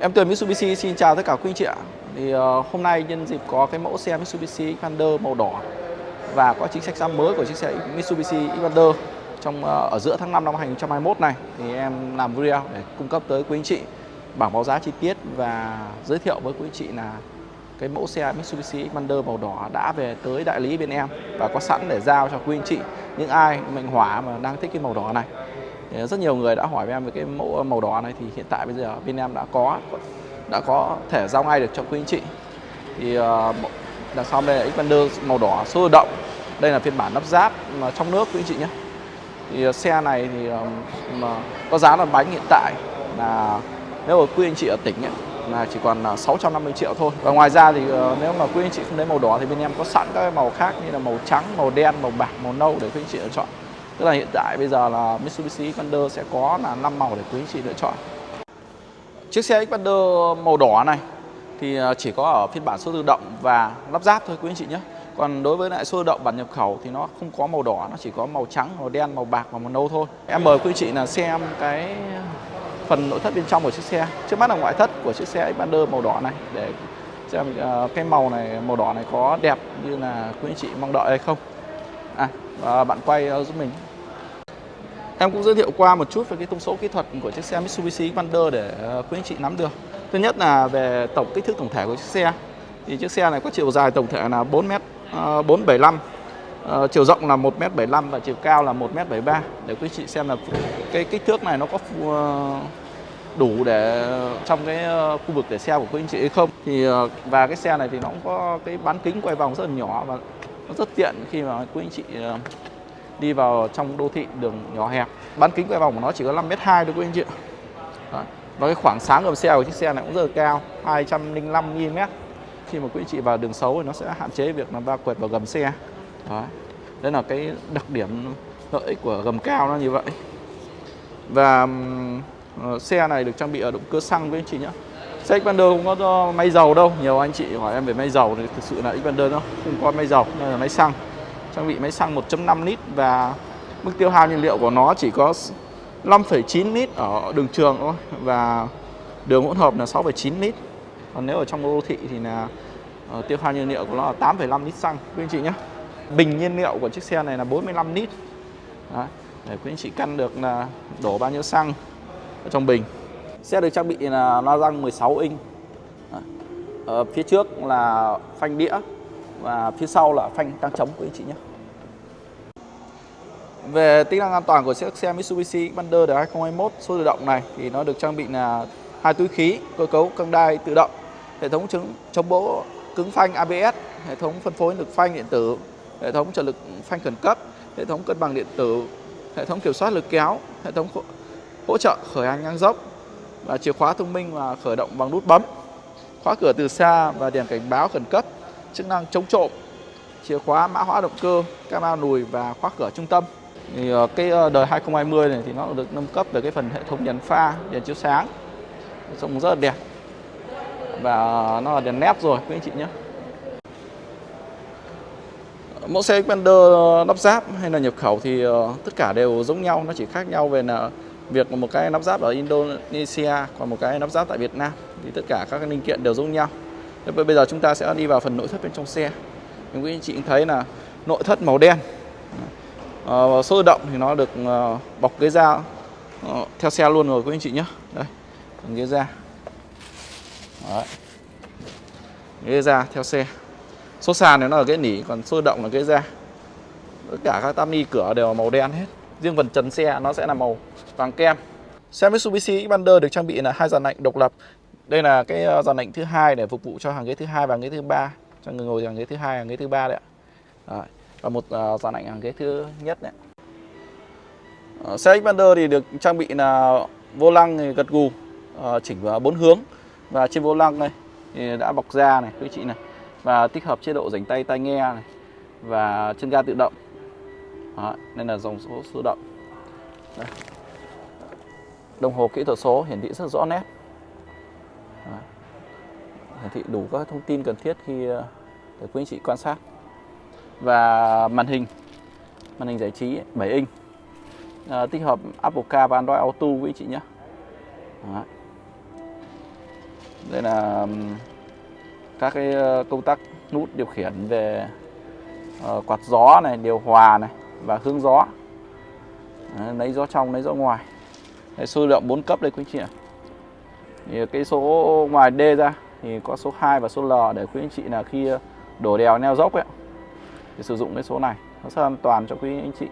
Em Tuyền Mitsubishi xin chào tất cả quý anh chị ạ. Thì uh, hôm nay nhân dịp có cái mẫu xe Mitsubishi Xpander màu đỏ và có chính sách giá mới của chiếc xe Mitsubishi Xpander trong uh, ở giữa tháng 5 năm 2021 này thì em làm video để cung cấp tới quý anh chị bảng báo giá chi tiết và giới thiệu với quý anh chị là cái mẫu xe Mitsubishi Xpander màu đỏ đã về tới đại lý bên em và có sẵn để giao cho quý anh chị những ai mệnh hỏa mà đang thích cái màu đỏ này rất nhiều người đã hỏi với em về cái mẫu ờ, màu đỏ này thì hiện tại bây giờ bên em đã có đã có thể giao ngay được cho quý anh chị. Thì ờ, đằng sau đây là Xpander màu đỏ số tự động. Đây là phiên bản lắp ráp mà trong nước quý anh chị nhé. Thì ờ, xe này thì mà có giá là bánh hiện tại là nếu mà quý anh chị ở tỉnh ấy, là chỉ còn 650 triệu thôi. Và ngoài ra thì nếu mà quý anh chị không lấy màu đỏ thì bên em có sẵn các màu khác như là màu trắng màu đen màu bạc màu nâu để quý anh chị lựa chọn tức là hiện tại bây giờ là Mitsubishi Xpander sẽ có là 5 màu để quý anh chị lựa chọn. Chiếc xe Xpander màu đỏ này thì à, chỉ có ở phiên bản số tự động và lắp ráp thôi quý anh chị nhé. Còn đối với lại số tự động bản nhập khẩu thì nó không có màu đỏ, nó chỉ có màu trắng, màu đen, màu bạc và màu nâu thôi. Em mời quý anh chị là xem cái phần nội thất bên trong của chiếc xe. Trước mắt là ngoại thất của chiếc xe Xpander màu đỏ này để xem à, cái màu này, màu đỏ này có đẹp như là quý anh chị mong đợi hay không. À và bạn quay à, giúp mình em cũng giới thiệu qua một chút về cái thông số kỹ thuật của chiếc xe Mitsubishi Xpander để ờ, quý anh chị nắm được. Thứ nhất là về tổng kích thước tổng thể của chiếc xe. Thì chiếc xe này có chiều dài tổng thể là 4m 475, Uh, chiều rộng là 1m75 và chiều cao là 1m73 để quý chị xem là cái kích thước này nó có uh, đủ để ờ, trong cái uh, khu vực để xe của quý anh chị hay không. Thì và cái xe này thì nó cũng có cái bán kính quay vòng rất là nhỏ và nó rất tiện khi mà quý anh chị uh, đi vào trong đô thị đường nhỏ hẹp. Bán kính quay vòng của nó chỉ có 5m2 thôi quý anh chị Đấy. và cái khoảng sáng gầm xe của chiếc xe này cũng rất là cao 205 mm khi mà quý anh chị vào đường xấu thì nó sẽ hạn chế việc là va quẹt vào gầm xe. Đấy. Đây là cái đặc điểm lợi ích của gầm cao nó như vậy. Và uh, xe này được trang bị ở động cơ xăng với anh chị nhé. Xe Xpander không có máy dầu đâu. Nhiều anh chị hỏi em về máy dầu thì thực sự là Xpander nó không có máy dầu nên là máy xăng. Trang bị máy xăng 1.5 lít Và mức tiêu hao nhiên liệu của nó chỉ có 5,9 lít ở đường trường thôi Và đường hỗn hợp là 6,9 lít. Còn nếu ở trong đô thị thì là uh, tiêu hao nhiên liệu của nó là 8,5 lít xăng. Quý anh chị nhé. Bình nhiên liệu của chiếc xe này là 45 lít. Đấy, Để quý anh chị căn được là đổ bao nhiêu xăng ở trong bình. Xe được trang bị là loa răng 16 inch. Ở Phía trước là phanh đĩa. Và phía sau là phanh tăng chống quý anh chị nhé. Về tính năng an toàn của chiếc xe Mitsubishi Xpander đời 2021 số tự động này Thì nó được trang bị là hai túi khí, cơ cấu căng đai tự động Hệ thống chống, chống bỗ cứng phanh ABS Hệ thống phân phối lực phanh điện tử hệ thống trợ lực phanh khẩn cấp, hệ thống cân bằng điện tử, hệ thống kiểm soát lực kéo, hệ thống hỗ trợ khởi hành ngang dốc và chìa khóa thông minh và khởi động bằng nút bấm, khóa cửa từ xa và đèn cảnh báo khẩn cấp, chức năng chống trộm, chìa khóa mã hóa động cơ, camera lùi và khóa cửa trung tâm. Thì ờ, cái ờ, đời 2020 này thì nó được nâng cấp về cái phần hệ thống đèn pha, đèn chiếu sáng, trông rất là đẹp. Và nó là đèn nét rồi quý anh chị nhé. Mẫu xe Xpander ờ, lắp ráp hay là nhập khẩu thì tất cả đều giống nhau nó chỉ khác nhau về là việc một cái lắp ráp ở Indonesia còn một cái lắp ráp tại Việt Nam. Thì tất cả các linh kiện đều giống nhau bây giờ chúng ta sẽ đi vào phần nội thất bên trong xe. Những quý anh chị thấy là nội thất màu đen. À, số tự động thì nó được à, bọc ghế da. À, theo xe luôn rồi quý anh chị nhé. Đây ghế da. Đấy. ghế da theo xe. Số sàn thì nó là ghế nỉ còn số động là ghế da. Tất cả các tam ni cửa đều là màu đen hết. Riêng phần trần xe nó sẽ là màu vàng kem. Xe Mitsubishi Xpander được trang bị là hai dàn lạnh độc lập đây là cái ờ, dàn lạnh thứ hai để phục vụ cho hàng ghế thứ hai và hàng ghế thứ ba cho người ngồi hàng ghế thứ hai hàng ghế thứ ba đấy ạ. Đấy. và một ờ, uh, dàn lạnh hàng ghế thứ nhất đấy uh, xe Xpander thì được trang bị là vô lăng thì gật gù uh, chỉnh vào bốn hướng. Và trên vô lăng này thì đã bọc da này quý chị này và tích hợp chế độ rảnh tay tai nghe này và chân ga tự động. Đó, nên là dòng số tự động. Đây. đồng hồ kỹ thuật số hiển thị rất rõ nét hiển thị đủ các thông tin cần thiết khi ờ, để quý anh chị quan sát. Và màn hình màn hình giải trí 7 inch à, tích hợp Apple Car và Android Auto quý anh chị nhé. Đó. đây là các cái ờ, công tắc nút điều khiển về uh, quạt gió này điều hòa này và hướng gió. Đấy, lấy gió trong lấy gió ngoài. Đây, số lượng 4 cấp đây quý anh chị ạ. Thì cái số ngoài D ra thì có số 2 và số L để quý anh chị là khi đổ đèo neo dốc ấy thì sử dụng cái số này nó rất an toàn cho quý anh chị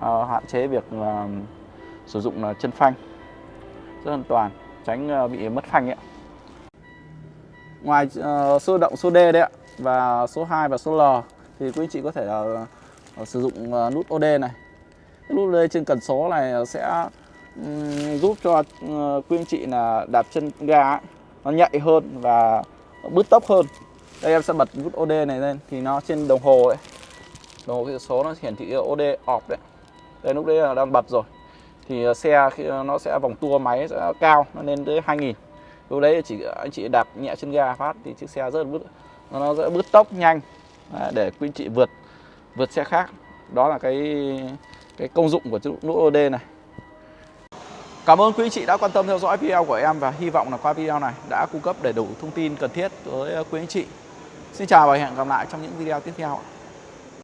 ờ, hạn chế việc ờ, sử dụng là chân phanh rất an toàn tránh bị mất phanh ấy. Ngoài ờ, số động số D đấy ạ và số 2 và số L thì quý anh chị có thể là sử dụng ờ, nút OD này. Cái nút OD trên cần số này sẽ um, giúp cho uh, quý anh chị là đạp chân ga ấy, nó nhạy hơn và bứt tốc hơn. Đây em sẽ bật nút OD này lên, thì nó trên đồng hồ ấy. Đồng hồ cái số nó hiển thị OD off đấy. Đây, lúc đấy là đang bật rồi thì ờ, xe khi ờ, nó sẽ vòng tua máy sẽ cao, nó lên tới 2000 lúc đấy chỉ anh chị đạp nhẹ chân ga phát thì chiếc xe rất là bứt nó sẽ bứt tốc nhanh à, để quý chị vượt vượt xe khác đó là cái cái công dụng của chiếc nút OD này Cảm ơn quý anh chị đã quan tâm theo dõi video của em và hy vọng là qua video này đã cung cấp đầy đủ thông tin cần thiết với ờ, quý anh chị. Xin chào và hẹn gặp lại trong những video tiếp theo.